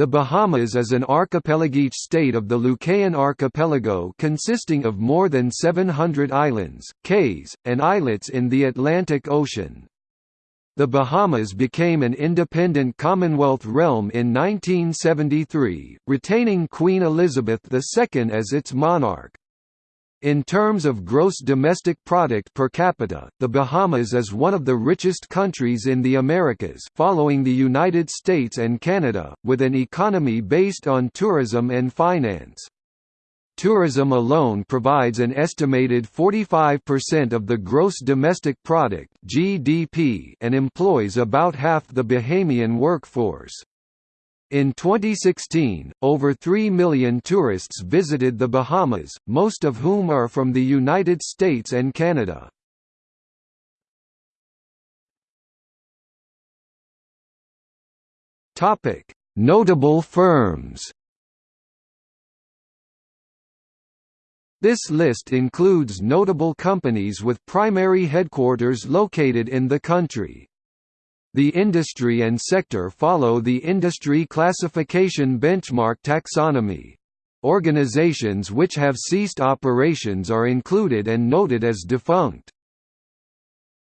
The Bahamas is an archipelagic state of the Lucayan archipelago consisting of more than 700 islands, cays, and islets in the Atlantic Ocean. The Bahamas became an independent Commonwealth realm in 1973, retaining Queen Elizabeth II as its monarch. In terms of gross domestic product per capita, the Bahamas is one of the richest countries in the Americas following the United States and Canada, with an economy based on tourism and finance. Tourism alone provides an estimated 45% of the gross domestic product (GDP) and employs about half the Bahamian workforce. In 2016, over 3 million tourists visited the Bahamas, most of whom are from the United States and Canada. Notable firms This list includes notable companies with primary headquarters located in the country. The industry and sector follow the industry classification benchmark taxonomy. Organizations which have ceased operations are included and noted as defunct.